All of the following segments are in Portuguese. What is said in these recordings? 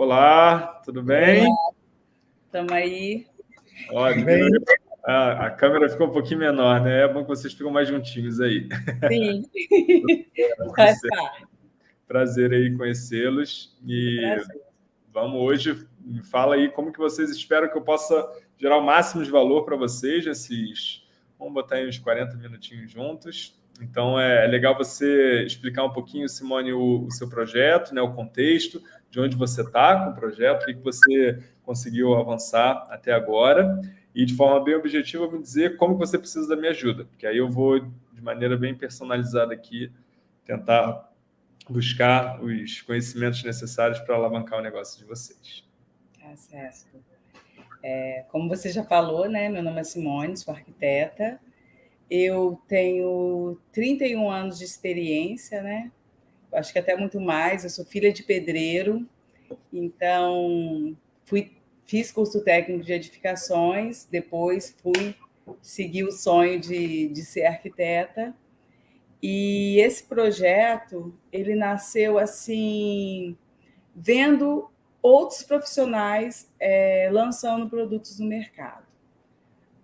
Olá, tudo bem? Estamos aí. Olha, bem. A, a, câmera ficou um pouquinho menor, né? É bom que vocês ficam mais juntinhos aí. Sim. Prazer, prazer aí conhecê-los. E prazer. vamos hoje, me fala aí como que vocês esperam que eu possa gerar o máximo de valor para vocês nesses... Vamos botar aí uns 40 minutinhos juntos. Então, é legal você explicar um pouquinho, Simone, o, o seu projeto, né, o contexto, de onde você está com o projeto, o que você conseguiu avançar até agora, e de forma bem objetiva me dizer como você precisa da minha ajuda, porque aí eu vou, de maneira bem personalizada aqui, tentar buscar os conhecimentos necessários para alavancar o negócio de vocês. Tá certo. É, como você já falou, né, meu nome é Simone, sou arquiteta, eu tenho 31 anos de experiência, né? Acho que até muito mais. Eu sou filha de pedreiro, então fui, fiz curso técnico de edificações, depois fui seguir o sonho de, de ser arquiteta. E esse projeto, ele nasceu assim, vendo outros profissionais é, lançando produtos no mercado.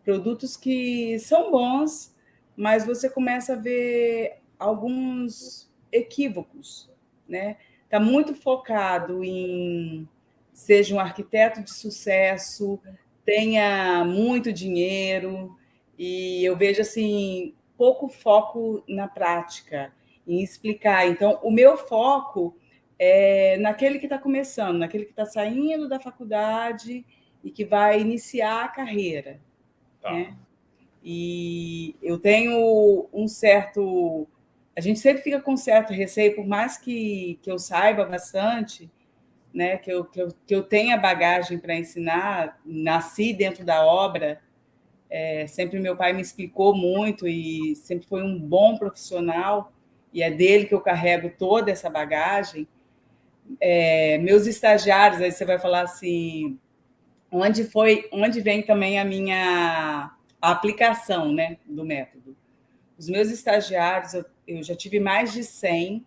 Produtos que são bons, mas você começa a ver alguns equívocos, né? Está muito focado em seja um arquiteto de sucesso, tenha muito dinheiro, e eu vejo assim pouco foco na prática, em explicar. Então, o meu foco é naquele que está começando, naquele que está saindo da faculdade e que vai iniciar a carreira. Tá. Né? E eu tenho um certo... A gente sempre fica com certo receio, por mais que, que eu saiba bastante, né, que, eu, que, eu, que eu tenha bagagem para ensinar, nasci dentro da obra, é, sempre meu pai me explicou muito e sempre foi um bom profissional, e é dele que eu carrego toda essa bagagem. É, meus estagiários, aí você vai falar assim, onde foi, onde vem também a minha a aplicação né, do método. Os meus estagiários, eu, eu já tive mais de 100,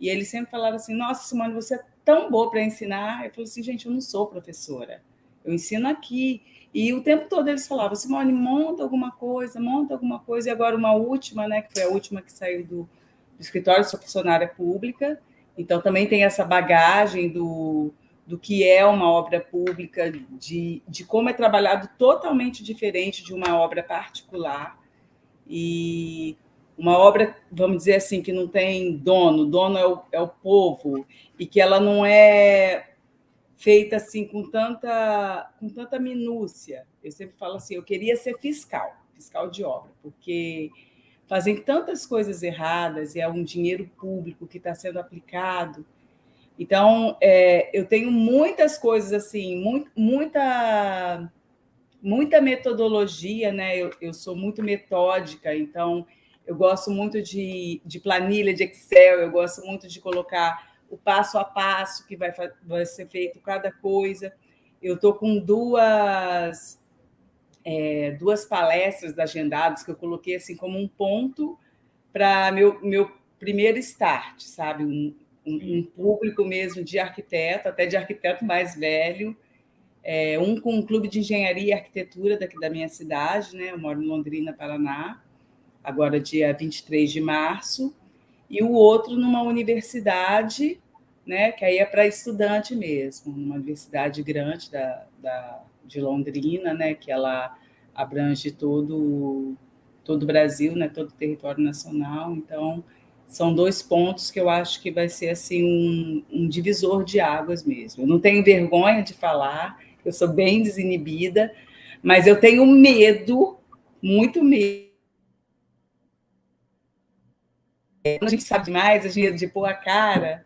e eles sempre falaram assim, nossa, Simone, você é tão boa para ensinar. Eu falei assim, gente, eu não sou professora, eu ensino aqui. E o tempo todo eles falavam, Simone, monta alguma coisa, monta alguma coisa. E agora uma última, né, que foi a última que saiu do, do escritório, sou funcionária pública, então também tem essa bagagem do, do que é uma obra pública, de, de como é trabalhado totalmente diferente de uma obra particular. E uma obra, vamos dizer assim, que não tem dono, dono é o, é o povo, e que ela não é feita assim com tanta, com tanta minúcia. Eu sempre falo assim, eu queria ser fiscal, fiscal de obra, porque fazem tantas coisas erradas e é um dinheiro público que está sendo aplicado então, é, eu tenho muitas coisas assim, muito, muita, muita metodologia, né? Eu, eu, sou muito metódica, então eu gosto muito de, de planilha de Excel, eu gosto muito de colocar o passo a passo que vai, vai ser feito cada coisa. Eu estou com duas, é, duas palestras agendadas que eu coloquei assim como um ponto para meu, meu primeiro start, sabe? Um, um, público mesmo de arquiteto, até de arquiteto mais velho, é, um com um clube de engenharia e arquitetura daqui da minha cidade, né? eu moro em Londrina, Paraná, agora dia 23 de março, e o outro numa universidade, né? que aí é para estudante mesmo, numa universidade grande da, da, de Londrina, né? que ela abrange todo, todo o Brasil, né? todo o território nacional, então são dois pontos que eu acho que vai ser assim um, um, divisor de águas mesmo. Eu não tenho vergonha de falar, eu sou bem desinibida, mas eu tenho medo, muito medo. Quando a gente sabe demais, a gente de pôr a cara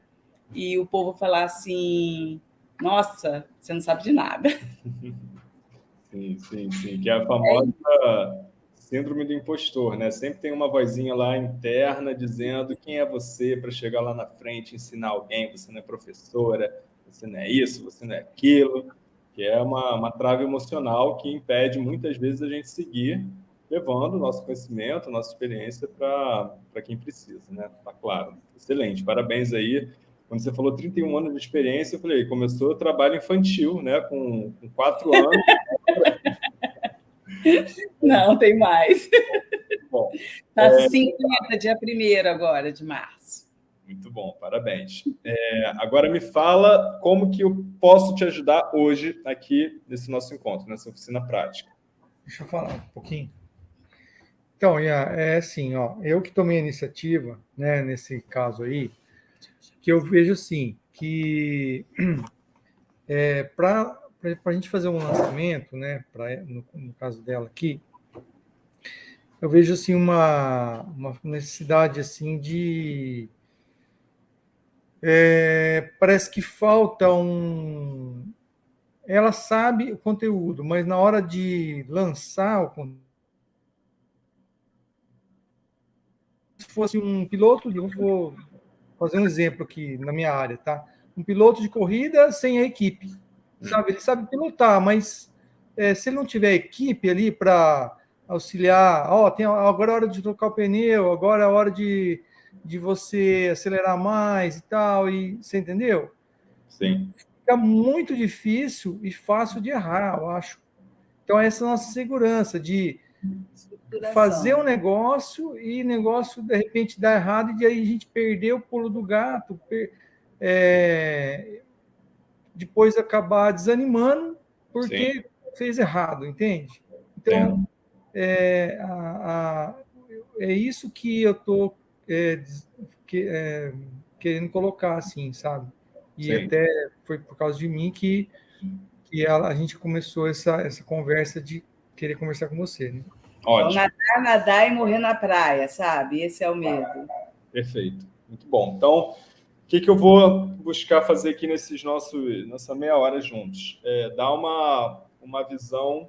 e o povo falar assim, nossa, você não sabe de nada. Sim, sim, sim, que é a famosa síndrome do impostor, né? Sempre tem uma vozinha lá interna dizendo quem é você para chegar lá na frente, ensinar alguém, você não é professora, você não é isso, você não é aquilo, que é uma, uma trave emocional que impede muitas vezes a gente seguir levando o nosso conhecimento, nossa experiência para quem precisa, né? Tá claro. Excelente, parabéns aí quando você falou 31 anos de experiência, eu falei, começou o trabalho infantil, né? Com, com quatro anos. Não, tem mais. Bom, tá é... 50, dia 1 agora, de março. Muito bom, parabéns. É, agora me fala como que eu posso te ajudar hoje aqui nesse nosso encontro, nessa oficina prática. Deixa eu falar um pouquinho. Então, é assim, ó, eu que tomei a iniciativa, né, nesse caso aí, que eu vejo assim, que é, para a gente fazer um lançamento, né, pra, no, no, caso dela aqui, eu vejo assim uma, uma necessidade assim de é, parece que falta um ela sabe o conteúdo, mas na hora de lançar o conteúdo fosse um piloto, eu vou fazer um exemplo aqui na minha área, tá? Um piloto de corrida sem a equipe, sabe? Ele sabe pilotar, mas é, se ele não tiver equipe ali para auxiliar, ó, oh, tem agora é hora de trocar o pneu, agora é hora de, de você acelerar mais e tal, e você entendeu? Sim. Fica muito difícil e fácil de errar, eu acho. Então, essa é a nossa segurança de fazer um negócio e negócio de repente dar errado e aí a gente perder o pulo do gato, per, é, depois acabar desanimando porque Sim. fez errado, entende? Então é, a, a, é isso que eu tô é, que, é, querendo colocar assim, sabe? E Sim. até foi por causa de mim que, que a, a gente começou essa, essa conversa de querer conversar com você, né? Ótimo. nadar, nadar e morrer na praia, sabe? Esse é o medo. Perfeito. Muito bom. Então, o que, que eu vou buscar fazer aqui nesses nossos, nessa meia hora juntos? É dar uma, uma visão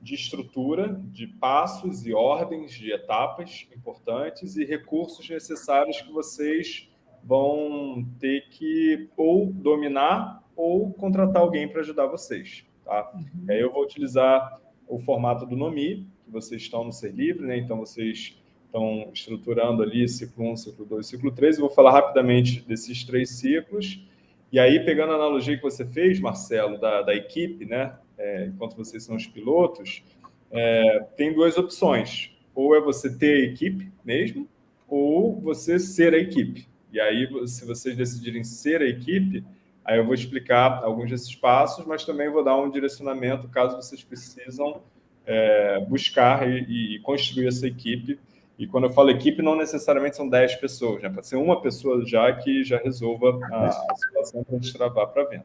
de estrutura, de passos e ordens, de etapas importantes e recursos necessários que vocês vão ter que ou dominar ou contratar alguém para ajudar vocês. Tá? Uhum. Aí eu vou utilizar o formato do NOMI, que vocês estão no Ser Livre, né? então vocês estão estruturando ali ciclo 1, ciclo 2, ciclo 3. Eu vou falar rapidamente desses três ciclos. E aí, pegando a analogia que você fez, Marcelo, da, da equipe, né? É, enquanto vocês são os pilotos, é, tem duas opções. Ou é você ter a equipe mesmo, ou você ser a equipe. E aí, se vocês decidirem ser a equipe, aí eu vou explicar alguns desses passos, mas também vou dar um direcionamento caso vocês precisam é, buscar e, e, construir essa equipe. E quando eu falo equipe, não necessariamente são 10 pessoas, né? pode ser uma pessoa já que já resolva a, a situação para destravar para venda.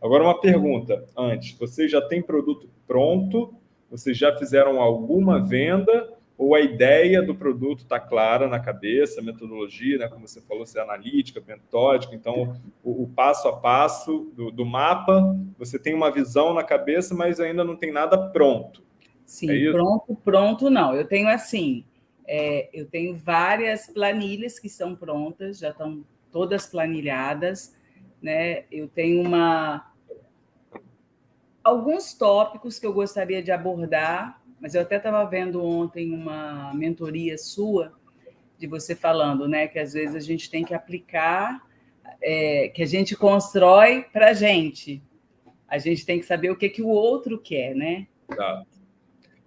Agora, uma pergunta antes: vocês já têm produto pronto? Vocês já fizeram alguma venda? Ou a ideia do produto está clara na cabeça, a metodologia, né? como você falou, ser é analítica, metódica, então o, o, passo a passo do, do mapa, você tem uma visão na cabeça, mas ainda não tem nada pronto. Sim, é pronto, pronto não. Eu tenho assim, é, eu tenho várias planilhas que estão prontas, já estão todas planilhadas, né? Eu tenho uma alguns tópicos que eu gostaria de abordar, mas eu até estava vendo ontem uma mentoria sua de você falando, né, que às vezes a gente tem que aplicar, é, que a gente constrói para a gente. A gente tem que saber o que que o outro quer, né? Tá.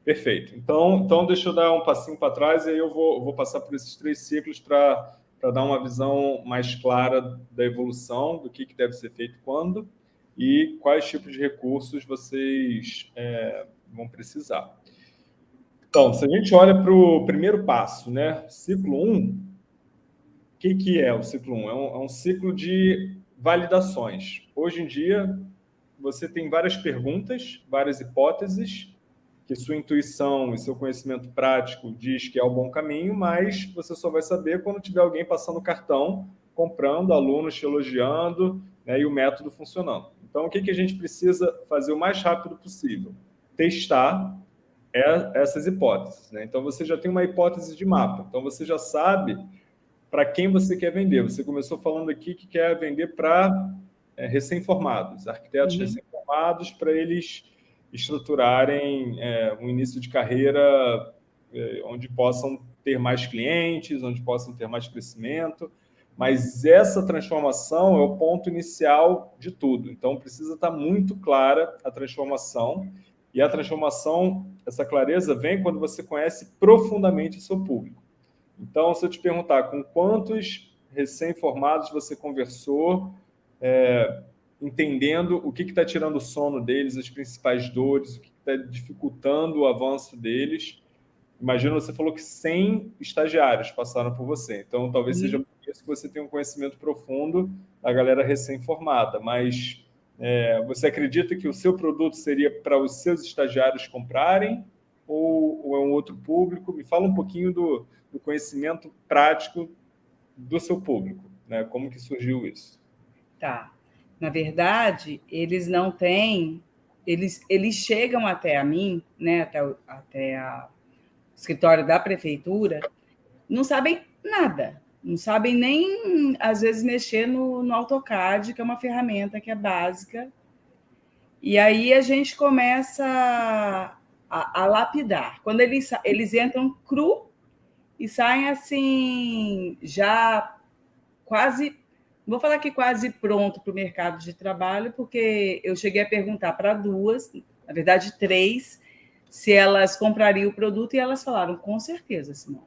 Perfeito. Então, então, deixa eu dar um passinho para trás e aí eu vou, vou passar por esses três ciclos para dar uma visão mais clara da evolução, do que, que deve ser feito quando e quais tipos de recursos vocês é, vão precisar. Então, se a gente olha para o primeiro passo, né? Ciclo 1, o que, que é o ciclo 1? É um, é um ciclo de validações. Hoje em dia, você tem várias perguntas, várias hipóteses, que sua intuição e seu conhecimento prático diz que é o bom caminho, mas você só vai saber quando tiver alguém passando cartão, comprando, alunos te elogiando né, e o método funcionando. Então, o que, que a gente precisa fazer o mais rápido possível? Testar essas hipóteses. Né? Então, você já tem uma hipótese de mapa. Então, você já sabe para quem você quer vender. Você começou falando aqui que quer vender para é, recém-formados, arquitetos uhum. recém-formados, para eles estruturarem é, um início de carreira é, onde possam ter mais clientes, onde possam ter mais crescimento. mas essa transformação é o ponto inicial de tudo. Então, precisa estar muito clara a transformação, e a transformação, essa clareza, vem quando você conhece profundamente o seu público. Então, se eu te perguntar com quantos recém-formados você conversou, é, entendendo o que está tirando o sono deles, as principais dores, o que está dificultando o avanço deles. Imagina, você falou que 100 estagiários passaram por você, então talvez uhum. seja por isso que você tem um conhecimento profundo da galera recém-formada, mas é, você acredita que o seu produto seria para os seus estagiários comprarem ou, ou, é um outro público? Me fala um pouquinho do, do conhecimento prático do seu público, né? como que surgiu isso. Tá. Na verdade, eles não têm, eles, eles chegam até a mim, né, até, o, até a, escritório da prefeitura, não sabem nada, não sabem nem, às vezes, mexer no, no AutoCAD, que é uma ferramenta que é básica. E aí a gente começa a, a lapidar. Quando eles, eles entram cru e saem assim, já quase vou falar que quase pronto para o mercado de trabalho, porque eu cheguei a perguntar para duas, na verdade três, se elas comprariam o produto e elas falaram com certeza, Simone,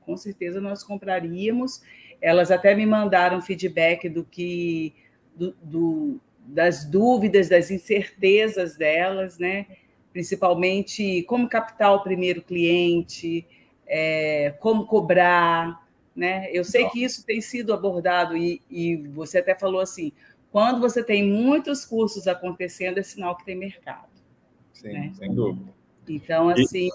com certeza nós compraríamos. Elas até me mandaram feedback do que do, do, das dúvidas, das incertezas delas, né? Principalmente como captar o primeiro cliente, é, como cobrar, né? Eu sei que isso tem sido abordado e, e você até falou assim, quando você tem muitos cursos acontecendo, é sinal que tem mercado. Sim, né? sem dúvida. Então, assim.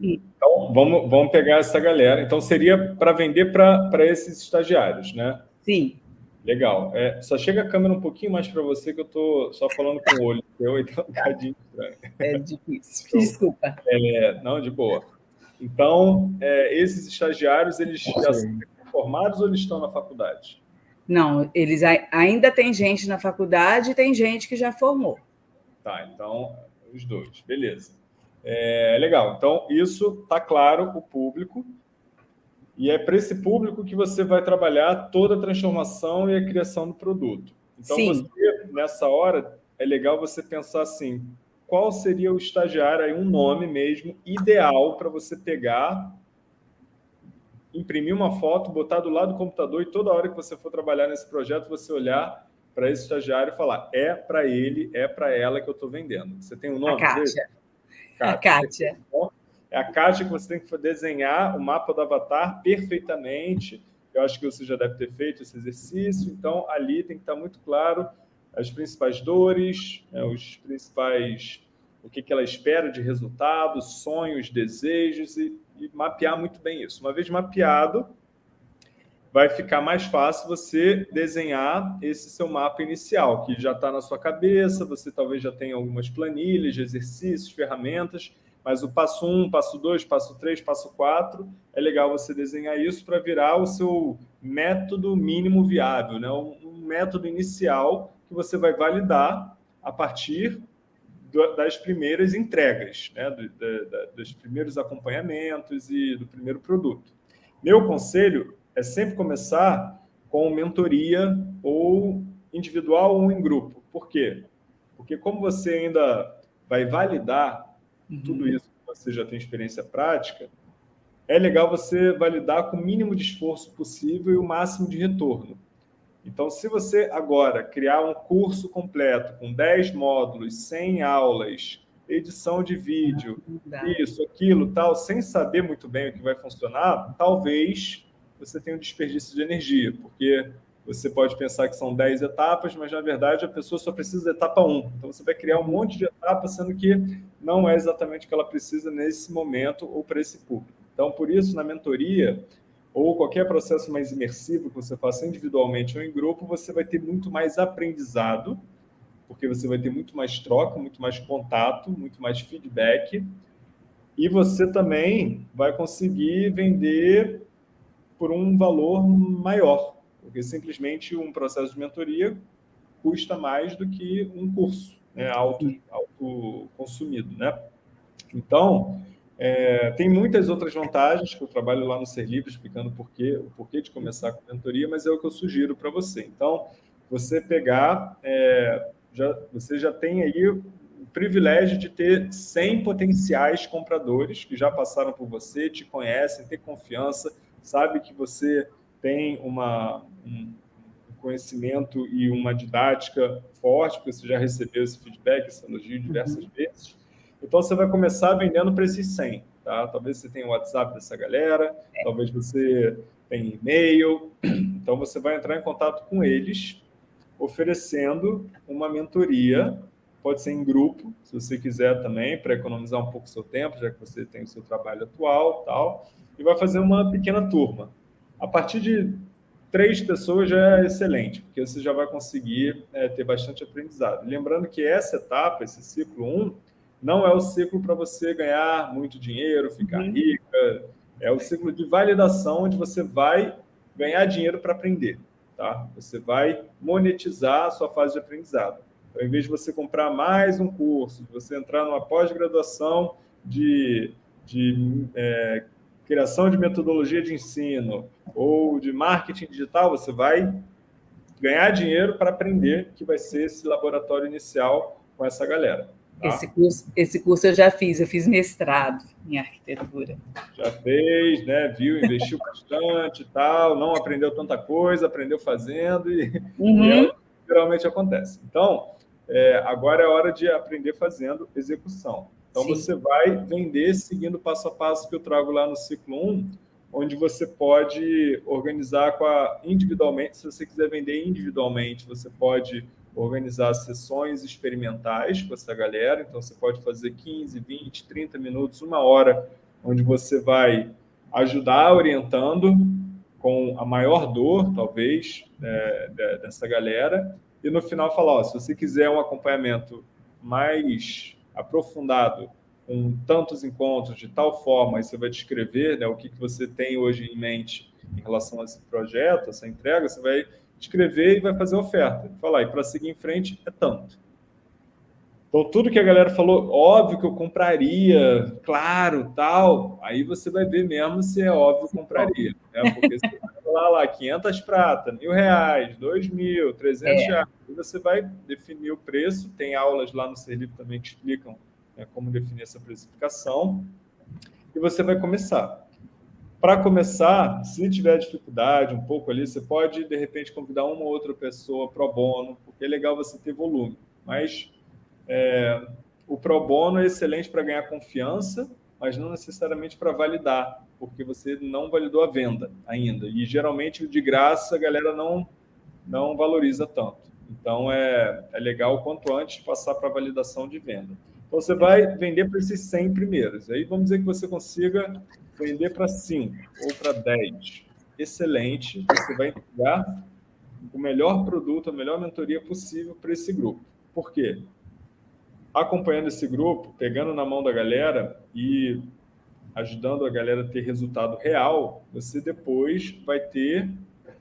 E, então, vamos, vamos pegar essa galera. Então, seria para vender para esses estagiários, né? Sim. Legal. É, só chega a câmera um pouquinho mais para você, que eu estou só falando com o olho. Eu, então, um bocadinho estranho. É difícil. Então, Desculpa. É, não, de boa. Então, é, esses estagiários, eles já são formados ou eles estão na faculdade? Não, eles ainda tem gente na faculdade e tem gente que já formou. Tá, então, os dois. Beleza. É, legal. Então, isso está claro o público. E é para esse público que você vai trabalhar toda a transformação e a criação do produto. Então, Sim. você, nessa hora, é legal você pensar assim, qual seria o estagiário, aí um nome mesmo, ideal para você pegar, imprimir uma foto, botar do lado do computador e toda hora que você for trabalhar nesse projeto, você olhar para esse estagiário e falar, é para ele, é para ela que eu estou vendendo. Você tem um nome? A Kátia. A Kátia. É a Kátia que você tem que desenhar o mapa do avatar perfeitamente. Eu acho que você já deve ter feito esse exercício. Então, ali tem que estar muito claro as principais dores, né, os principais o que, que ela espera de resultado, sonhos, desejos e, e mapear muito bem isso. Uma vez mapeado, vai ficar mais fácil você desenhar esse seu mapa inicial, que já está na sua cabeça, você talvez já tenha algumas planilhas, exercícios, ferramentas, mas o passo 1, um, passo 2, passo 3, passo 4, é legal você desenhar isso para virar o seu método mínimo viável, né? um, um método inicial que você vai validar a partir das primeiras entregas, né? do, da, dos primeiros acompanhamentos e do primeiro produto. Meu conselho é sempre começar com mentoria ou individual ou em grupo. Por quê? Porque como você ainda vai validar uhum. tudo isso que você já tem experiência prática, é legal você validar com o mínimo de esforço possível e o máximo de retorno. Então, se você agora criar um curso completo com 10 módulos, 100 aulas, edição de vídeo, isso, aquilo, tal, sem saber muito bem o que vai funcionar, talvez você tenha um desperdício de energia, porque você pode pensar que são 10 etapas, mas na verdade a pessoa só precisa da etapa 1. Então você vai criar um monte de etapas, sendo que não é exatamente o que ela precisa nesse momento ou para esse público. Então, por isso, na mentoria, ou qualquer processo mais imersivo que você faça individualmente ou em grupo, você vai ter muito mais aprendizado, porque você vai ter muito mais troca, muito mais contato, muito mais feedback, e você também vai conseguir vender por um valor maior, porque simplesmente um processo de mentoria custa mais do que um curso né, auto, auto consumido. Né? Então, É, tem muitas outras vantagens que eu trabalho lá no Ser Livre, explicando porquê, o porquê de começar com mentoria, mas é o que eu sugiro para você. Então, você pegar, é, já, você já tem aí o privilégio de ter 100 potenciais compradores que já passaram por você, te conhecem, têm confiança, sabe que você tem uma, um conhecimento e uma didática forte, porque você já recebeu esse feedback, esse elogio diversas uhum. vezes. Então, você vai começar vendendo para esses 100. Tá? Talvez você tenha o WhatsApp dessa galera, é. talvez você tenha e-mail. Então, você vai entrar em contato com eles, oferecendo uma mentoria, pode ser em grupo, se você quiser também, para economizar um pouco o seu tempo, já que você tem o seu trabalho atual tal, e vai fazer uma pequena turma. A partir de três pessoas já é excelente, porque você já vai conseguir é, ter bastante aprendizado. Lembrando que essa etapa, esse ciclo 1, um, não é o ciclo para você ganhar muito dinheiro, ficar uhum. rica. É o ciclo de validação, onde você vai ganhar dinheiro para aprender. Tá? Você vai monetizar a sua fase de aprendizado. Então, em vez de você comprar mais um curso, de você entrar numa pós-graduação de, de é, criação de metodologia de ensino ou de marketing digital, você vai ganhar dinheiro para aprender, que vai ser esse laboratório inicial com essa galera. Tá? Esse, curso, esse curso eu já fiz, eu fiz mestrado em arquitetura. Já fez, né? Viu, investiu bastante e tal, não aprendeu tanta coisa, aprendeu fazendo e, uhum. e é geralmente acontece. Então, é, agora é hora de aprender fazendo execução. Então, Sim. você vai vender seguindo o passo a passo que eu trago lá no ciclo 1, onde você pode organizar com a, individualmente, se você quiser vender individualmente, você pode organizar sessões experimentais com essa galera. Então, você pode fazer 15, 20, 30 minutos, uma hora, onde você vai ajudar orientando com a maior dor, talvez, é, dessa galera. E no final falar, ó, se você quiser um acompanhamento mais aprofundado, com tantos encontros, de tal forma, aí você vai descrever né, o que, que você tem hoje em mente em relação a esse projeto, essa entrega, você vai escrever e vai fazer oferta. Falar, e para seguir em frente é tanto. Então, tudo que a galera falou, óbvio que eu compraria, claro, tal, aí você vai ver mesmo se é óbvio que eu compraria. Né? Porque você vai falar lá, 500 prata, mil reais, dois mil, 300 é. reais, aí você vai definir o preço, tem aulas lá no Serlivre também que explicam né, como definir essa precificação, e você vai começar. Para começar, se tiver dificuldade um pouco ali, você pode, de repente, convidar uma ou outra pessoa pro bono, porque é legal você ter volume. Mas é, o pro bono é excelente para ganhar confiança, mas não necessariamente para validar, porque você não validou a venda ainda. E, geralmente, de graça, a galera não, não valoriza tanto. Então, é, é legal, quanto antes, passar para validação de venda. Então, você vai vender para esses 100 primeiros. Aí, vamos dizer que você consiga vender para 5 ou para 10, excelente, você vai entregar o melhor produto, a melhor mentoria possível para esse grupo. Por quê? Acompanhando esse grupo, pegando na mão da galera e ajudando a galera a ter resultado real, você depois vai ter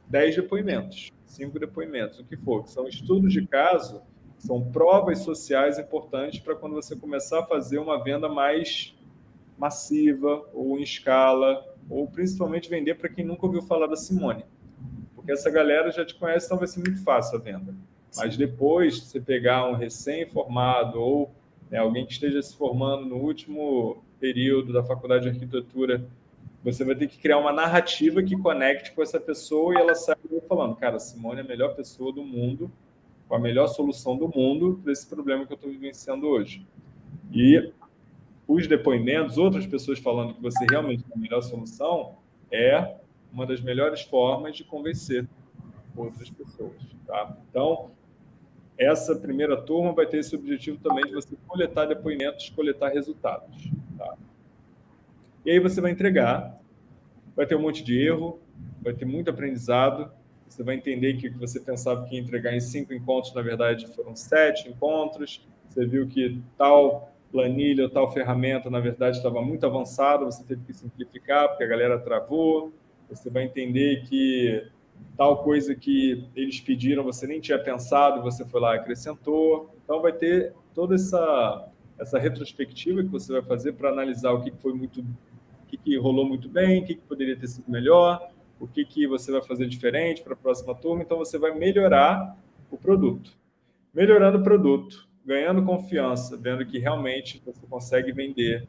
10 depoimentos, 5 depoimentos, o que for, que são estudos de caso, são provas sociais importantes para quando você começar a fazer uma venda mais massiva ou em escala, ou principalmente vender para quem nunca ouviu falar da Simone. Porque essa galera já te conhece, então vai ser muito fácil a venda. Mas depois, você pegar um recém-formado ou né, alguém que esteja se formando no último período da faculdade de arquitetura, você vai ter que criar uma narrativa que conecte com essa pessoa e ela sai falando, cara, Simone é a melhor pessoa do mundo, com a melhor solução do mundo para esse problema que eu estou vivenciando hoje. E os depoimentos, outras pessoas falando que você realmente tem a melhor solução, é uma das melhores formas de convencer outras pessoas. Tá? Então, essa primeira turma vai ter esse objetivo também de você coletar depoimentos, coletar resultados. Tá? E aí você vai entregar, vai ter um monte de erro, vai ter muito aprendizado, você vai entender que o que você pensava que ia entregar em cinco encontros, na verdade, foram sete encontros, você viu que tal planilha ou tal ferramenta, na verdade, estava muito avançada, você teve que simplificar, porque a galera travou, você vai entender que tal coisa que eles pediram você nem tinha pensado, você foi lá e acrescentou. Então, vai ter toda essa, essa retrospectiva que você vai fazer para analisar o que foi muito, o que, rolou muito bem, o que poderia ter sido melhor, o que, que você vai fazer diferente para a próxima turma. Então, você vai melhorar o produto. Melhorando o produto, ganhando confiança, vendo que realmente você consegue vender,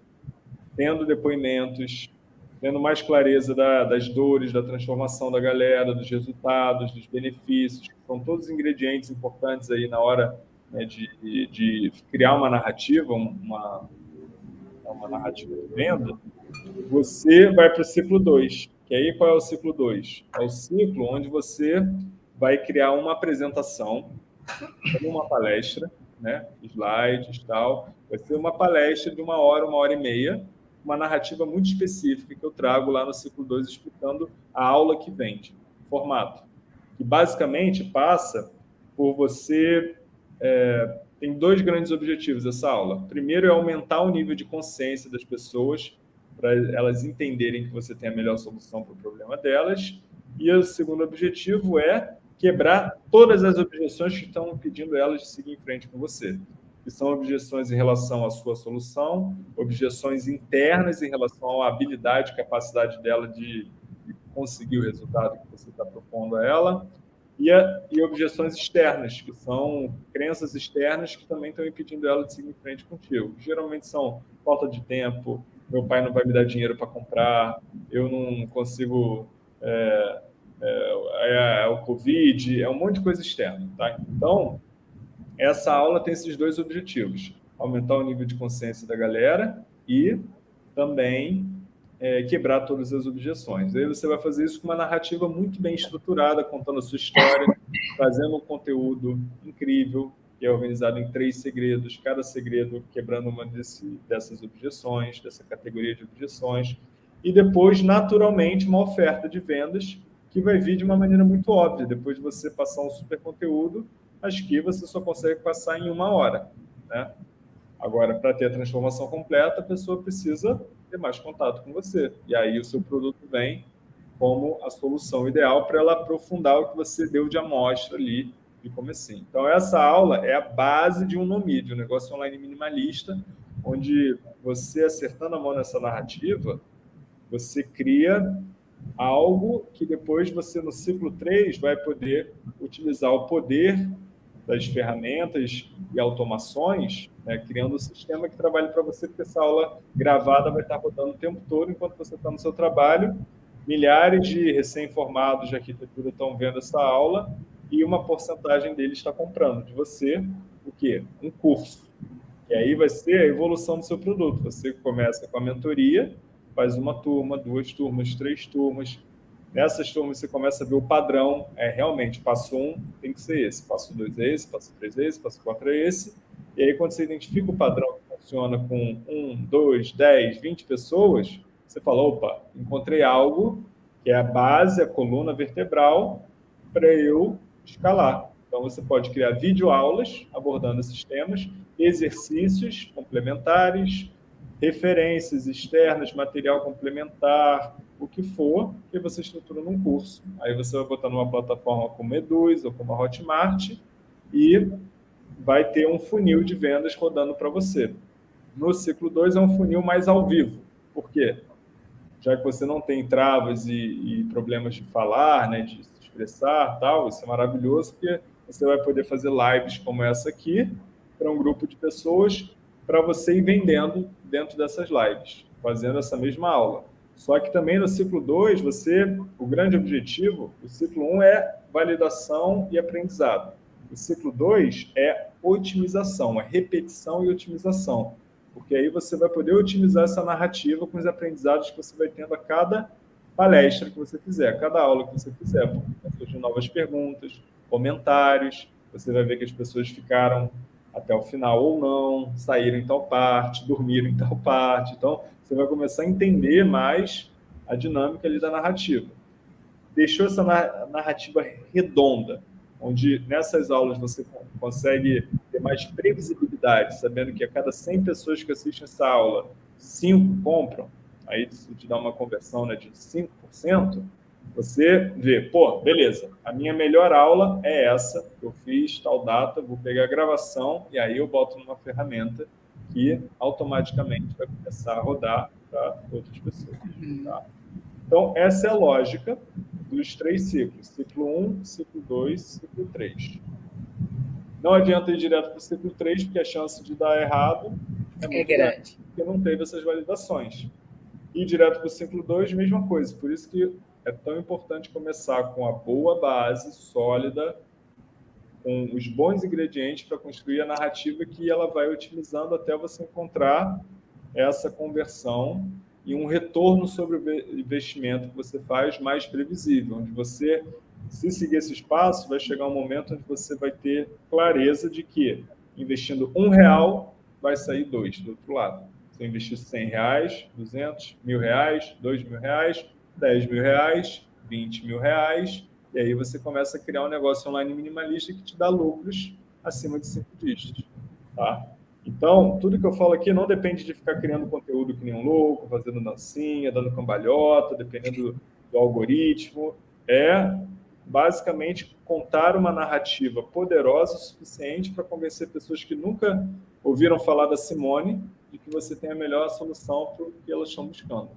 tendo depoimentos, tendo mais clareza da, das dores, da transformação da galera, dos resultados, dos benefícios, que são todos ingredientes importantes aí na hora né, de, de, criar uma narrativa, uma, uma narrativa de venda, você vai para o ciclo 2. Que aí qual é o ciclo 2? É o ciclo onde você vai criar uma apresentação, uma palestra, né, slides e tal. Vai ser uma palestra de uma hora, uma hora e meia, uma narrativa muito específica que eu trago lá no ciclo 2 explicando a aula que vende, formato. Que basicamente passa por você... É, tem dois grandes objetivos essa aula. Primeiro é aumentar o nível de consciência das pessoas para elas entenderem que você tem a melhor solução para o problema delas. E o segundo objetivo é quebrar todas as objeções que estão impedindo elas de seguir em frente com você que são objeções em relação à sua solução, objeções internas em relação à habilidade capacidade dela de, de conseguir o resultado que você está propondo a ela, e, a, e, objeções externas, que são crenças externas que também estão impedindo ela de seguir em frente contigo. Geralmente são falta de tempo, meu pai não vai me dar dinheiro para comprar, eu não consigo... É, é, é, é, o Covid, é um monte de coisa externa. Tá? Então, essa aula tem esses dois objetivos, aumentar o nível de consciência da galera e também é, quebrar todas as objeções. Aí você vai fazer isso com uma narrativa muito bem estruturada, contando a sua história, trazendo um conteúdo incrível, que é organizado em três segredos, cada segredo quebrando uma desse, dessas objeções, dessa categoria de objeções, e depois, naturalmente, uma oferta de vendas que vai vir de uma maneira muito óbvia, depois de você passar um super conteúdo mas que você só consegue passar em uma hora. Né? Agora, para ter a transformação completa, a pessoa precisa ter mais contato com você. E aí o seu produto vem como a solução ideal para ela aprofundar o que você deu de amostra ali de comecinho. Então, essa aula é a base de um NoMid, um negócio online minimalista, onde você, acertando a mão nessa narrativa, você cria algo que depois você, no ciclo 3, vai poder utilizar o poder das ferramentas e automações, né, criando um sistema que trabalhe para você, porque essa aula gravada vai estar rodando o tempo todo enquanto você está no seu trabalho. Milhares de recém-formados de arquitetura estão vendo essa aula e uma porcentagem deles está comprando de você o quê? Um curso. E aí vai ser a evolução do seu produto. Você começa com a mentoria, faz uma turma, duas turmas, três turmas, Nessas turmas você começa a ver o padrão, é realmente, passo um tem que ser esse, passo dois é esse, passo três é esse, passo quatro é esse. E aí, quando você identifica o padrão que funciona com um, dois, dez, vinte pessoas, você fala, opa, encontrei algo que é a base, a coluna vertebral, para eu escalar. Então, você pode criar videoaulas abordando esses temas, exercícios complementares, referências externas, material complementar, o que for, que você estrutura num curso. Aí você vai botar numa plataforma como Eduz ou como a Hotmart e vai ter um funil de vendas rodando para você. No ciclo 2 é um funil mais ao vivo. Por quê? Já que você não tem travas e, e problemas de falar, né, de expressar, tal, isso é maravilhoso, porque você vai poder fazer lives como essa aqui para um grupo de pessoas para você ir vendendo dentro dessas lives, fazendo essa mesma aula. Só que também no ciclo 2, você, o grande objetivo, o ciclo 1 um é validação e aprendizado. O ciclo 2 é otimização, é repetição e otimização. Porque aí você vai poder otimizar essa narrativa com os aprendizados que você vai tendo a cada palestra que você fizer, cada aula que você fizer. Vai surgir novas perguntas, comentários, você vai ver que as pessoas ficaram até o final ou não, saíram em tal parte, dormiram em tal parte. Então, você vai começar a entender mais a dinâmica ali da narrativa. Deixou essa narrativa redonda, onde nessas aulas você consegue ter mais previsibilidade, sabendo que a cada 100 pessoas que assistem essa aula, 5 compram, aí te dá uma conversão né, de 5%, você vê, pô, beleza, a minha melhor aula é essa, eu fiz tal data, vou pegar a gravação e aí eu boto numa ferramenta que automaticamente vai começar a rodar para outras pessoas. Tá? Então, essa é a lógica dos três ciclos. Ciclo 1, ciclo 2, ciclo 3. Não adianta ir direto para o ciclo 3, porque a chance de dar errado é, muito é grande. grande, porque não teve essas validações. Ir direto para o ciclo 2, mesma coisa. Por isso que é tão importante começar com a boa base, sólida, com os bons ingredientes para construir a narrativa que ela vai utilizando até você encontrar essa conversão e um retorno sobre o investimento que você faz mais previsível, onde você, se seguir esse espaço, vai chegar um momento onde você vai ter clareza de que investindo um real vai sair dois do outro lado. Se investir 100 reais, 200, mil reais, dois mil reais, 10 mil reais, 20 mil reais, e aí você começa a criar um negócio online minimalista que te dá lucros acima de cinco dígitos. Tá? Então, tudo que eu falo aqui não depende de ficar criando conteúdo que nem um louco, fazendo dancinha, dando cambalhota, dependendo do algoritmo. É basicamente contar uma narrativa poderosa o suficiente para convencer pessoas que nunca ouviram falar da Simone de que você tem a melhor solução para o que elas estão buscando.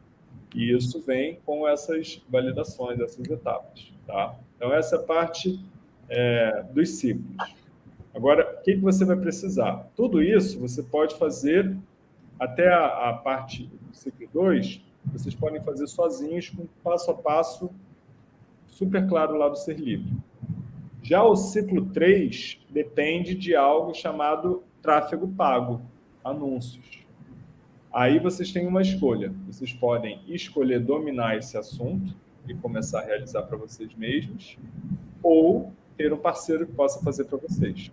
E isso vem com essas validações, essas etapas. Tá? Então, essa é a parte é, dos ciclos. Agora, o que, que você vai precisar? Tudo isso você pode fazer até a, a parte do ciclo 2, vocês podem fazer sozinhos, com passo a passo super claro lá do Ser Livre. Já o ciclo 3 depende de algo chamado tráfego pago, anúncios. Aí vocês têm uma escolha. Vocês podem escolher dominar esse assunto e começar a realizar para vocês mesmos, ou ter um parceiro que possa fazer para vocês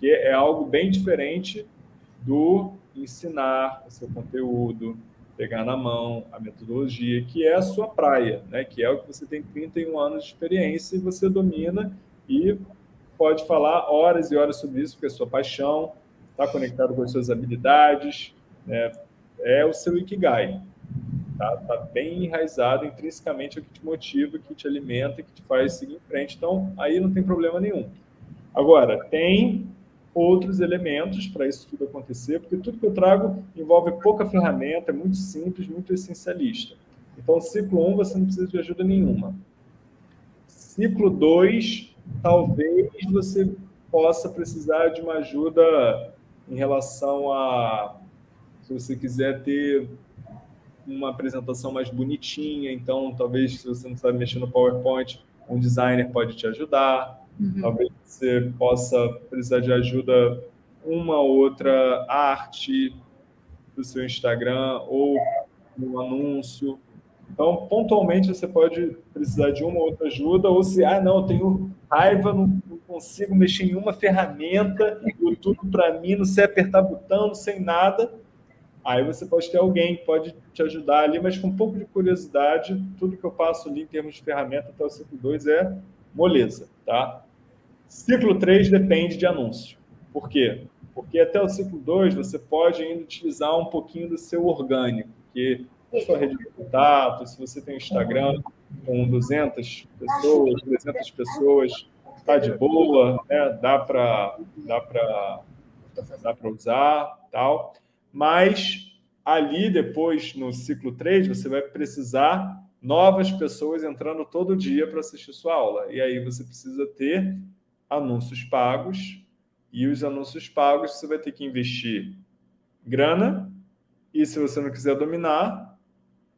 porque é algo bem diferente do ensinar o seu conteúdo, pegar na mão a metodologia, que é a sua praia, né? que é o que você tem 31 anos de experiência e você domina e pode falar horas e horas sobre isso, porque é sua paixão, está conectado com as suas habilidades, né? é o seu Ikigai. Está tá bem enraizado intrinsecamente é o que te motiva, que te alimenta, que te faz seguir em frente. Então, aí não tem problema nenhum. Agora, tem outros elementos para isso tudo acontecer, porque tudo que eu trago envolve pouca ferramenta, é muito simples, muito essencialista. Então, ciclo 1, um, você não precisa de ajuda nenhuma. Ciclo 2, talvez você possa precisar de uma ajuda em relação a, se você quiser ter uma apresentação mais bonitinha, então talvez se você não sabe mexer no PowerPoint, um designer pode te ajudar. Uhum. Talvez você possa precisar de ajuda uma outra arte do seu Instagram ou um anúncio. Então, pontualmente, você pode precisar de uma outra ajuda, ou se, ah, não, eu tenho raiva, não, não consigo mexer em uma ferramenta, tudo para mim, não sei apertar botão, não sei nada. Aí você pode ter alguém que pode te ajudar ali, mas com um pouco de curiosidade, tudo que eu passo ali em termos de ferramenta até o ciclo 2 é moleza, tá? Ciclo 3 depende de anúncio. Por quê? Porque até o ciclo 2 você pode ainda utilizar um pouquinho do seu orgânico, que a sua rede de contato, se você tem Instagram com 200 pessoas, 300 pessoas, está de boa, né? dá para dá para dá usar, tal. Mas ali depois no ciclo 3 você vai precisar novas pessoas entrando todo dia para assistir sua aula. E aí você precisa ter anúncios pagos, e os anúncios pagos você vai ter que investir grana, e se você não quiser dominar,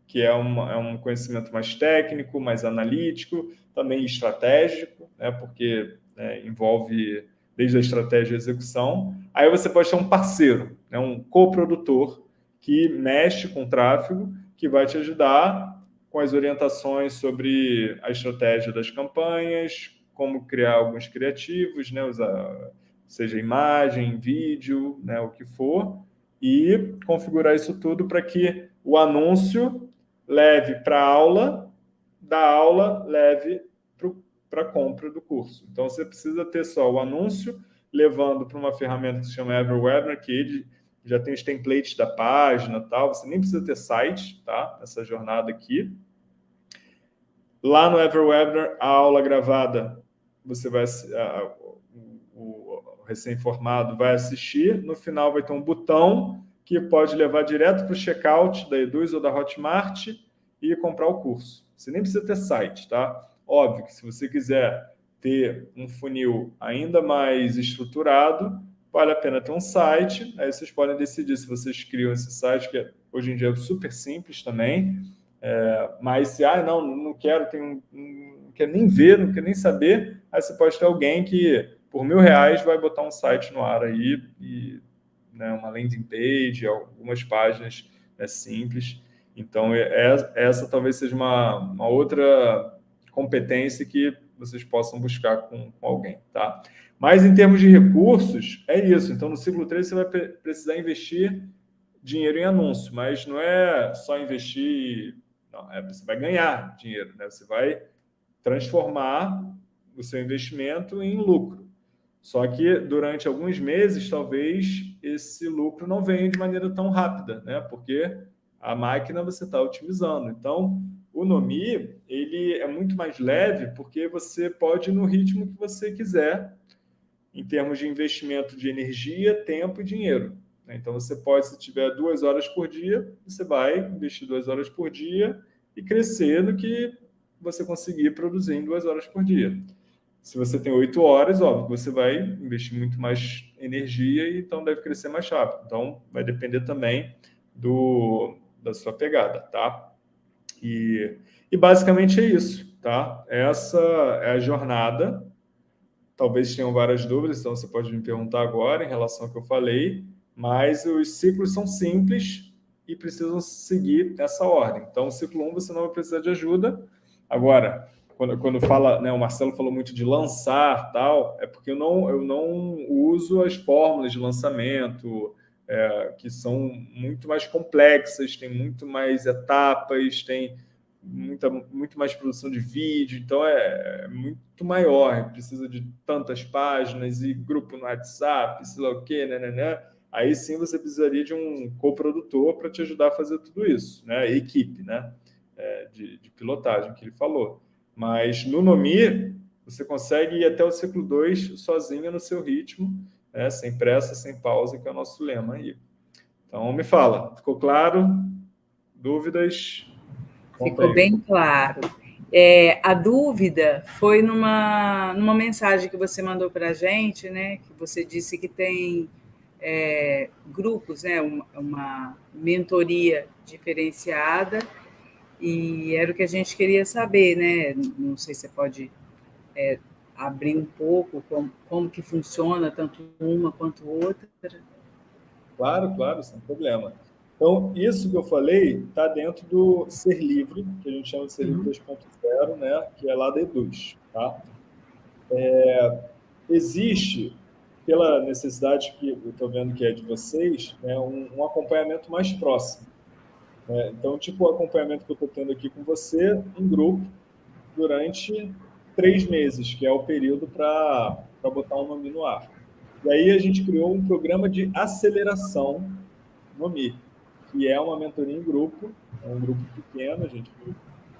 que é, uma, é um conhecimento mais técnico, mais analítico, também estratégico, né, porque né, envolve desde a estratégia e execução, aí você pode ter um parceiro, né, um coprodutor que mexe com o tráfego, que vai te ajudar com as orientações sobre a estratégia das campanhas, como criar alguns criativos, né, usar, seja imagem, vídeo, né, o que for, e configurar isso tudo para que o anúncio leve para a aula, da aula leve para a compra do curso. Então, você precisa ter só o anúncio, levando para uma ferramenta que se chama Everwebinar, que ele já tem os templates da página tal, você nem precisa ter site, tá? Essa jornada aqui. Lá no Everwebinar, a aula gravada você vai a, o, o, recém-formado vai assistir. No final vai ter um botão que pode levar direto para o checkout da Eduz ou da Hotmart e comprar o curso. Você nem precisa ter site, tá? Óbvio que se você quiser ter um funil ainda mais estruturado, vale a pena ter um site. Aí vocês podem decidir se vocês criam esse site, que hoje em dia é super simples também. É, mas se, ah, não, não quero, tenho, não quero nem ver, não quero nem saber, aí você pode ter alguém que, por mil reais, vai botar um site no ar aí, e, né, uma landing page, algumas páginas né, simples. Então, é, é, essa talvez seja uma, uma outra competência que vocês possam buscar com, com, alguém, tá? Mas em termos de recursos, é isso. Então, no ciclo 3, você vai precisar investir dinheiro em anúncio, mas não é só investir... Não, é, você vai ganhar dinheiro, né? Você vai transformar o seu investimento em lucro. Só que durante alguns meses, talvez, esse lucro não venha de maneira tão rápida, né? Porque a máquina você está otimizando. Então, o Nomi ele é muito mais leve porque você pode ir no ritmo que você quiser em termos de investimento de energia, tempo e dinheiro. Né? Então, você pode, se tiver duas horas por dia, você vai investir duas horas por dia e crescer no que você conseguir produzir em duas horas por dia. Se você tem oito horas, óbvio, você vai investir muito mais energia e então deve crescer mais rápido. Então, vai depender também do, da sua pegada, tá? E, e basicamente é isso, tá? Essa é a jornada. Talvez tenham várias dúvidas, então você pode me perguntar agora em relação ao que eu falei, mas os ciclos são simples e precisam seguir essa ordem. Então, o ciclo 1 um, você não vai precisar de ajuda. Agora, quando, quando fala, né, o Marcelo falou muito de lançar, tal, é porque eu não, eu não uso as fórmulas de lançamento, é, que são muito mais complexas, tem muito mais etapas, tem muita, muito mais produção de vídeo, então é, é muito maior, precisa de tantas páginas e grupo no WhatsApp, sei lá o quê, né, né, né. Aí sim você precisaria de um coprodutor para te ajudar a fazer tudo isso, né? Equipe, né? É, de, de, pilotagem que ele falou. Mas no Nomi, você consegue ir até o ciclo 2 sozinho no seu ritmo né? sem pressa, sem pausa, que é o nosso lema aí. Então, me fala, ficou claro? Dúvidas? Ficou bem claro. É, a dúvida foi numa, numa mensagem que você mandou para a gente, né? Que você disse que tem é, grupos, né? Uma, uma, mentoria diferenciada e era o que a gente queria saber, né? Não sei se você pode é, abrir um pouco como, como que funciona tanto uma quanto outra? Claro, claro, sem problema. Então, isso que eu falei está dentro do Ser Livre, que a gente chama de Ser Livre uhum. 2.0, né, que é lá da Eduz. Tá? É, existe, pela necessidade que eu estou vendo que é de vocês, né, um, um acompanhamento mais próximo. Né? Então, tipo o acompanhamento que eu estou tendo aqui com você, em grupo, durante três meses, que é o período para botar o nome no ar. E aí a gente criou um programa de aceleração no Mi, que é uma mentoria em grupo, é um grupo pequeno, a gente em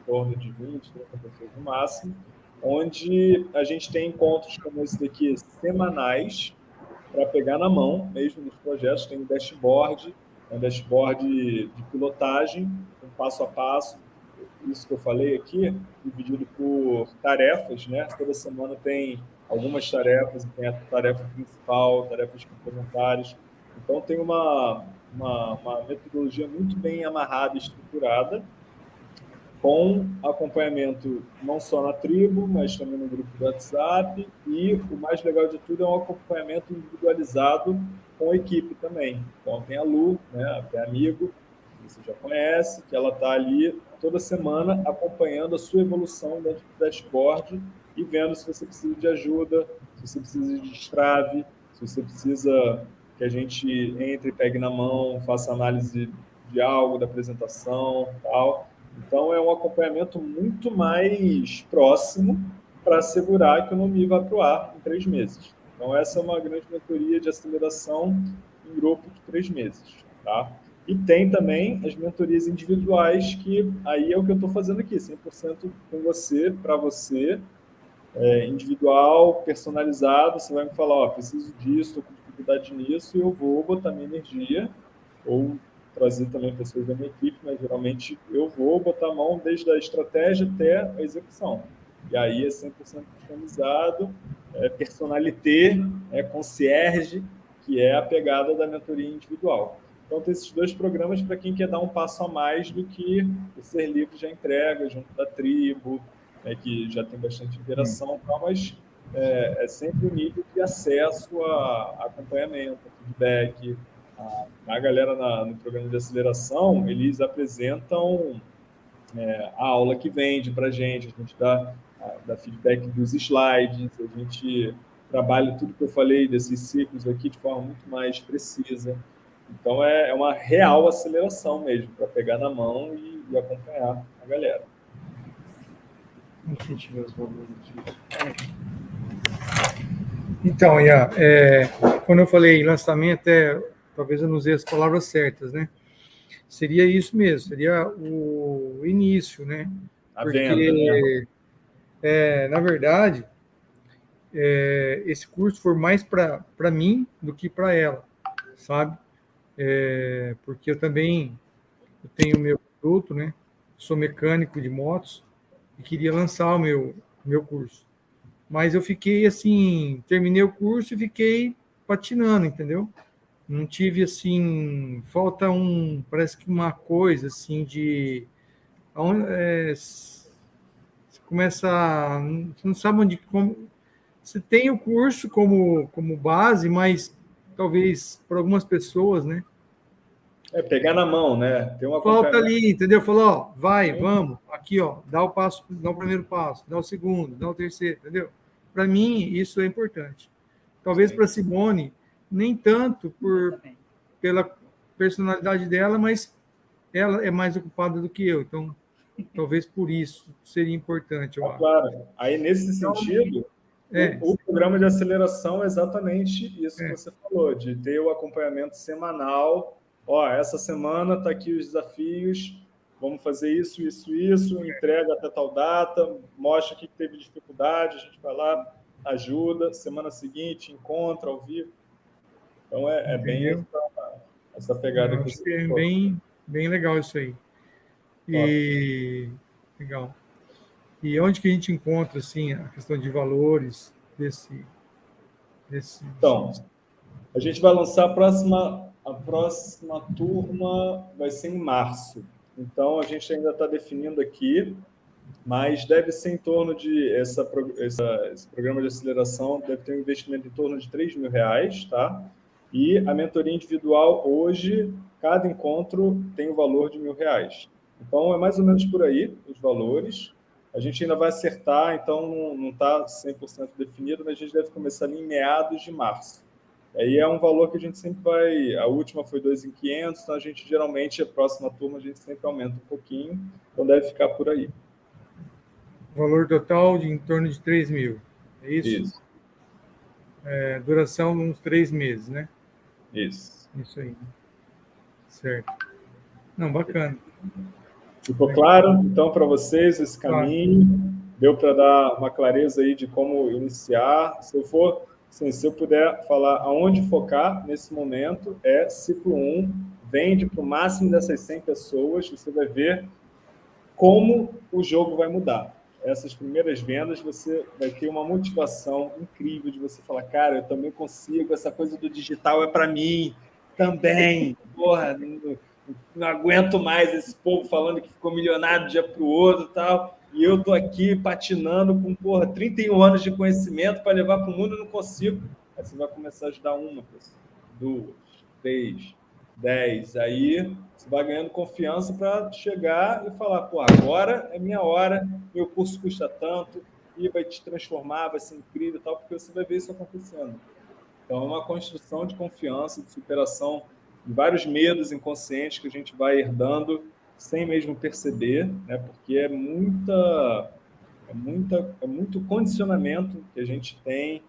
torno de 20, 30 pessoas no máximo, onde a gente tem encontros como esse daqui semanais, para pegar na mão, mesmo nos projetos, tem um dashboard, um dashboard de pilotagem, um passo a passo, isso que eu falei aqui, dividido por tarefas, né? Toda semana tem algumas tarefas, tem a tarefa principal, tarefas complementares. Então, tem uma, uma, uma metodologia muito bem amarrada estruturada, com acompanhamento não só na tribo, mas também no grupo do WhatsApp, e o mais legal de tudo é um acompanhamento individualizado com a equipe também. Então, tem a Lu, né, tem amigo, que você já conhece, que ela está ali toda semana acompanhando a sua evolução dentro do dashboard e vendo se você precisa de ajuda, se você precisa de destrave, se você precisa que a gente entre pegue na mão, faça análise de algo, da apresentação tal. Então, é um acompanhamento muito mais próximo para assegurar que o NOMI vai para o ar em três meses. Então, essa é uma grande mentoria de aceleração em grupo de três meses. Tá? E tem também as mentorias individuais, que aí é o que eu estou fazendo aqui, 100% com você, para você, é, individual, personalizado, você vai me falar, ó, preciso disso, estou com dificuldade nisso, eu vou botar minha energia, ou trazer também pessoas da minha equipe, mas geralmente eu vou botar a mão desde a estratégia até a execução. E aí é 100% customizado, é personalité, é concierge, que é a pegada da mentoria individual. Então, tem esses dois programas para quem quer dar um passo a mais do que o Ser Livre já entrega, junto da tribo, né, que já tem bastante interação, tal, mas é, é, sempre um nível de acesso a, a acompanhamento, a feedback. A, a galera na, no programa de aceleração, eles apresentam é, a aula que vende para a gente, a gente dá, dá feedback dos slides, a gente trabalha tudo que eu falei desses ciclos aqui de forma muito mais precisa. Então, é, é uma real aceleração mesmo, para pegar na mão e, e, acompanhar a galera. Ver os valores aqui. Então, Ian, é, quando eu falei lançamento, é, talvez eu não usei as palavras certas, né? Seria isso mesmo, seria o início, né? A Porque, venda, né? É, na verdade, é, esse curso for mais para mim do que para ela, sabe? É, porque eu também eu tenho meu produto, né? Sou mecânico de motos e queria lançar o meu, meu curso. Mas eu fiquei assim, terminei o curso e fiquei patinando, entendeu? Não tive assim, falta um, parece que uma coisa assim de. É, você começa. Você não sabe onde. Como, você tem o curso como, como base, mas talvez para algumas pessoas, né? É pegar na mão, né? Tem uma Falta ali, entendeu? Falou, ó, vai, Sim. vamos, aqui, ó, dá o passo, dá o primeiro passo, dá o segundo, dá o terceiro, entendeu? Para mim, isso é importante. Talvez para Simone, nem tanto por pela personalidade dela, mas ela é mais ocupada do que eu, então talvez por isso seria importante. Eu ah, claro. Aí nesse então, sentido, é. O, o, programa de aceleração é exatamente isso é. que você falou, de ter o acompanhamento semanal. Ó, essa semana está aqui os desafios, vamos fazer isso, isso, isso, entrega até tal data, mostra que teve dificuldade, a gente vai lá, ajuda, semana seguinte, encontra ao vivo. Então, é, é bem essa, essa pegada que você É bem, bem legal isso aí. E... Legal. E onde que a gente encontra assim a questão de valores desse desse Então, a gente vai lançar a próxima a próxima turma vai ser em março. Então a gente ainda está definindo aqui, mas deve ser em torno de essa, essa, esse programa de aceleração deve ter um investimento em torno de 3 mil reais, tá? E a mentoria individual hoje cada encontro tem o valor de mil reais. Então é mais ou menos por aí os valores. A gente ainda vai acertar, então não está 100% definido, mas a gente deve começar ali em meados de março. Aí é um valor que a gente sempre vai... A última foi 2.500, então a gente geralmente, a próxima turma, a gente sempre aumenta um pouquinho, então deve ficar por aí. Valor total de em torno de 3 mil, é isso? Isso. É, duração uns três meses, né? Isso. Isso aí. Certo. Não, bacana. Ficou claro, então, para vocês esse caminho? Claro. Deu para dar uma clareza aí de como iniciar? Se eu for, assim, se eu puder falar aonde focar nesse momento, é ciclo 1, vende para o máximo dessas 100 pessoas, você vai ver como o jogo vai mudar. Essas primeiras vendas, você vai ter uma motivação incrível de você falar, cara, eu também consigo, essa coisa do digital é para mim também. Porra, não, não aguento mais esse povo falando que ficou milionário de um dia para o outro e tal. E eu tô aqui patinando com, porra, 31 anos de conhecimento para levar para o mundo e não consigo. Aí você vai começar a ajudar uma pessoa, duas, três, dez. Aí você vai ganhando confiança para chegar e falar, pô, agora é minha hora, meu curso custa tanto, e vai te transformar, vai ser incrível e tal, porque você vai ver isso acontecendo. Então, é uma construção de confiança, de superação de vários medos inconscientes que a gente vai herdando sem mesmo perceber, né? porque é muita, é muita, é muito condicionamento que a gente tem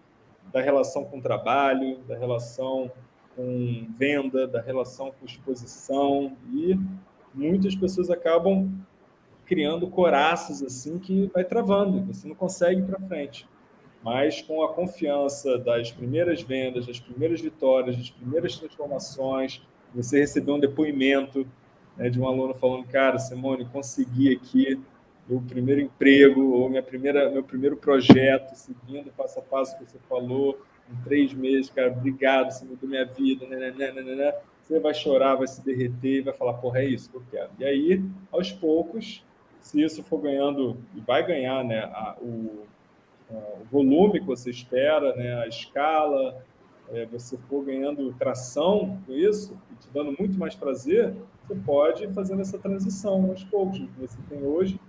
da relação com o trabalho, da relação com venda, da relação com exposição e muitas pessoas acabam criando coraças assim que vai travando, você não consegue ir para frente. mas com a confiança das primeiras vendas, das primeiras vitórias, das primeiras transformações, você receber um depoimento né, de um aluno falando, cara, Simone, consegui aqui meu primeiro emprego ou minha primeira, meu primeiro projeto, seguindo passo a passo que você falou, em três meses, cara, obrigado, você mudou minha vida, né, né, né, né, né. você vai chorar, vai se derreter vai falar, porra, é isso que eu quero. E aí, aos poucos, se isso for ganhando, e vai ganhar né, a, o, a, o volume que você espera, né, a escala, é, você for ganhando tração com isso, e te dando muito mais prazer, você pode ir fazendo essa transição aos poucos que você tem hoje,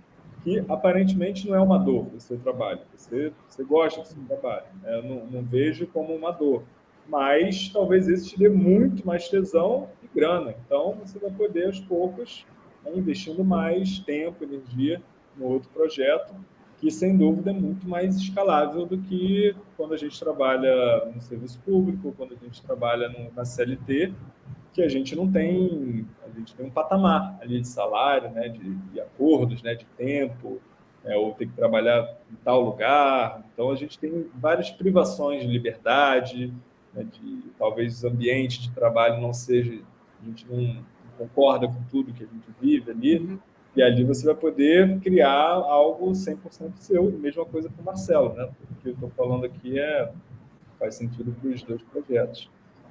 que aparentemente não é uma dor o seu trabalho. Você, você gosta do seu trabalho. Né? Eu não, não vejo como uma dor. Mas talvez isso te dê muito mais tesão e grana. Então, você vai poder, aos poucos, né, investindo mais tempo, energia no outro projeto, que, sem dúvida, é muito mais escalável do que quando a gente trabalha no serviço público, quando a gente trabalha na CLT, que a gente não tem, a gente tem um patamar ali de salário, né, de, de acordos, né, de tempo, é, ou tem que trabalhar em tal lugar. Então, a gente tem várias privações de liberdade, né, de talvez o ambiente de trabalho não seja, a gente não concorda com tudo que a gente vive ali, uhum. e ali você vai poder criar algo 100% seu, mesma coisa com o Marcelo, né? O que eu estou falando aqui é, faz sentido para os dois projetos.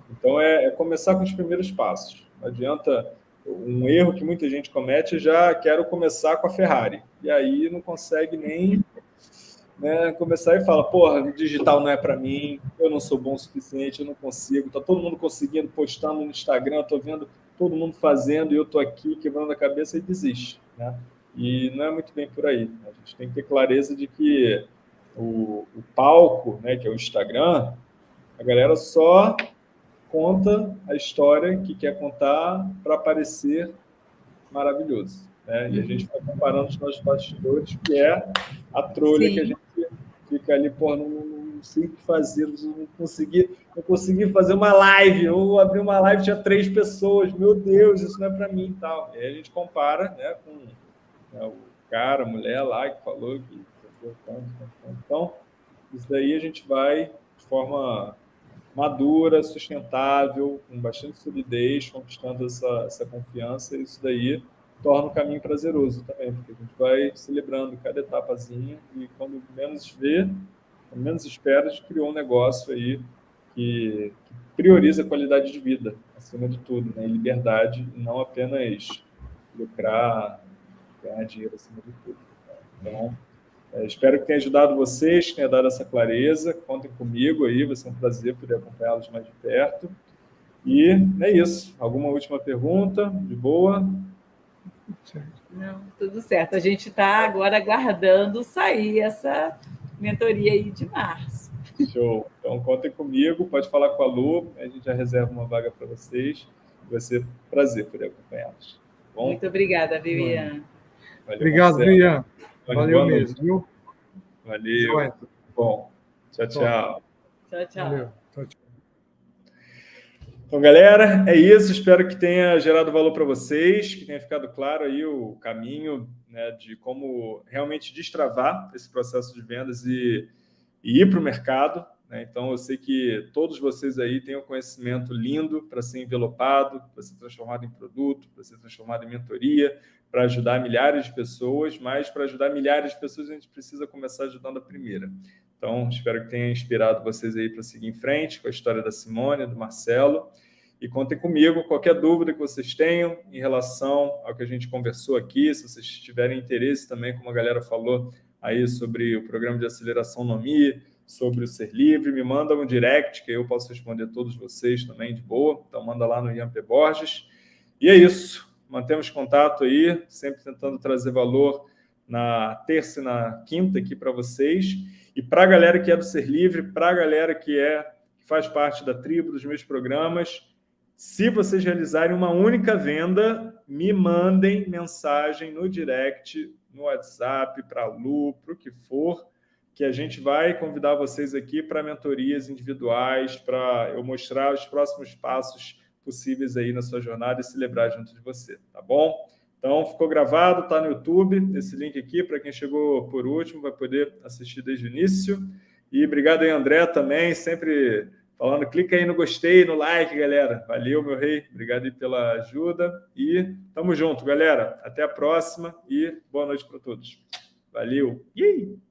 Então, é, é, começar com os primeiros passos. Não adianta um erro que muita gente comete, já quero começar com a Ferrari. E aí não consegue nem né, começar e fala, porra, digital não é para mim, eu não sou bom o suficiente, eu não consigo. Está todo mundo conseguindo, postando no Instagram, estou vendo todo mundo fazendo e eu estou aqui quebrando a cabeça e desiste. Né? E não é muito bem por aí. A gente tem que ter clareza de que o, o palco, né, que é o Instagram, a galera só conta a história que quer contar para parecer maravilhoso. Né? E a gente vai comparando os nossos bastidores, que é a trolha Sim. que a gente fica ali, porra, não, não sei o que fazer, não consegui, não consegui fazer uma live, ou abrir uma live tinha três pessoas, meu Deus, isso não é para mim e tal. E aí a gente compara né, com né, o cara, a mulher lá que falou que então, isso daí a gente vai de forma madura, sustentável, com bastante solidez, conquistando essa, essa confiança, isso daí torna o caminho prazeroso também, porque a gente vai celebrando cada etapazinha e quando menos vê, quando menos espera, a gente criou um negócio aí que, que prioriza a qualidade de vida, acima de tudo, né? e liberdade, e não apenas lucrar, ganhar dinheiro acima de tudo. Então, é, espero que tenha ajudado vocês, que tenha dado essa clareza. Contem comigo aí, vai ser um prazer poder acompanhá-los mais de perto. E é isso. Alguma última pergunta? De boa? Não, tudo certo. A gente está agora aguardando sair essa mentoria aí de março. Show. Então, contem comigo, pode falar com a Lu, a gente já reserva uma vaga para vocês. Vai ser um prazer poder acompanhá-los. Tá Muito obrigada, Vivian. Obrigado, Vivian. Valeu mesmo, viu? Valeu. Bom, tchau, tchau. Tchau, tchau. Valeu. tchau, tchau. Então, galera, é isso. Espero que tenha gerado valor para vocês, que tenha ficado claro aí o caminho né, de como realmente destravar esse processo de vendas e, e ir para o mercado. Né? Então, eu sei que todos vocês aí têm um conhecimento lindo para ser envelopado, para ser transformado em produto, para ser transformado em mentoria, para ajudar milhares de pessoas, mas para ajudar milhares de pessoas a gente precisa começar ajudando a primeira. Então, espero que tenha inspirado vocês aí para seguir em frente com a história da Simone, do Marcelo. E contem comigo qualquer dúvida que vocês tenham em relação ao que a gente conversou aqui, se vocês tiverem interesse também, como a galera falou aí sobre o programa de aceleração NOMI, sobre o Ser Livre, me manda um direct, que eu posso responder todos vocês também de boa. Então, manda lá no Ian P. Borges. E é isso. Mantemos contato aí, sempre tentando trazer valor na terça e na quinta aqui para vocês. E para a galera que é do Ser Livre, para a galera que é que faz parte da tribo dos meus programas, se vocês realizarem uma única venda, me mandem mensagem no direct, no WhatsApp, para a Lu, para o que for, que a gente vai convidar vocês aqui para mentorias individuais, para eu mostrar os próximos passos possíveis aí na sua jornada e celebrar junto de você, tá bom? Então, ficou gravado, está no YouTube, esse link aqui, para quem chegou por último, vai poder assistir desde o início. E obrigado aí, André, também, sempre falando. Clica aí no gostei, no like, galera. Valeu, meu rei. Obrigado aí pela ajuda. E tamo junto, galera. Até a próxima e boa noite para todos. Valeu. Yay!